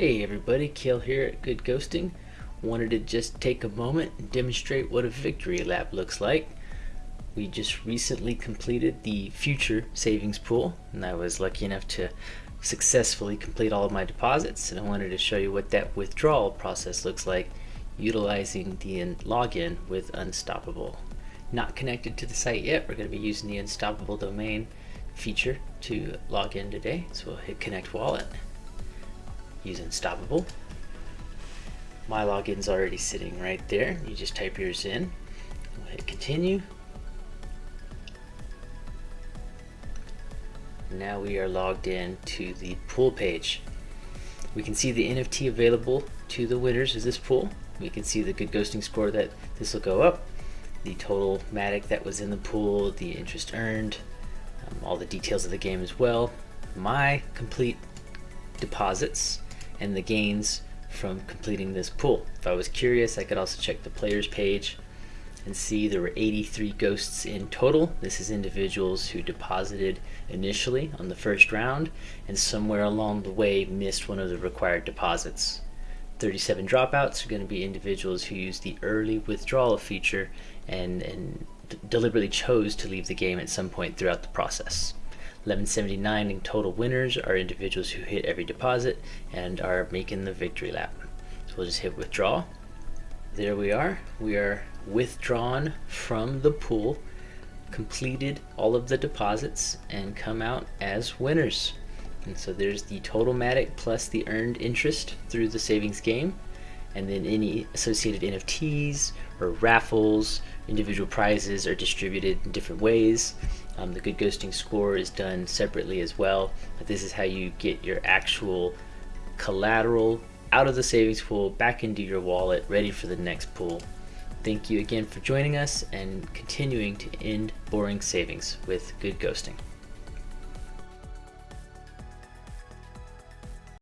Hey everybody, Kale here at Good Ghosting. Wanted to just take a moment and demonstrate what a victory lap looks like. We just recently completed the future savings pool and I was lucky enough to successfully complete all of my deposits and I wanted to show you what that withdrawal process looks like utilizing the login with Unstoppable. Not connected to the site yet, we're going to be using the Unstoppable domain feature to log in today. So we'll hit connect wallet use Unstoppable. My login's already sitting right there. You just type yours in. We'll hit continue. Now we are logged in to the pool page. We can see the NFT available to the winners of this pool. We can see the good ghosting score that this will go up, the total Matic that was in the pool, the interest earned, um, all the details of the game as well, my complete deposits, and the gains from completing this pool. If I was curious, I could also check the players page and see there were 83 ghosts in total. This is individuals who deposited initially on the first round and somewhere along the way missed one of the required deposits. 37 dropouts are going to be individuals who used the early withdrawal feature and, and deliberately chose to leave the game at some point throughout the process. 1179 in total winners are individuals who hit every deposit and are making the victory lap. So we'll just hit withdraw. There we are. We are withdrawn from the pool, completed all of the deposits, and come out as winners. And so there's the total Matic plus the earned interest through the savings game and then any associated NFTs or raffles, individual prizes are distributed in different ways. Um, the good ghosting score is done separately as well, but this is how you get your actual collateral out of the savings pool back into your wallet ready for the next pool. Thank you again for joining us and continuing to end boring savings with good ghosting.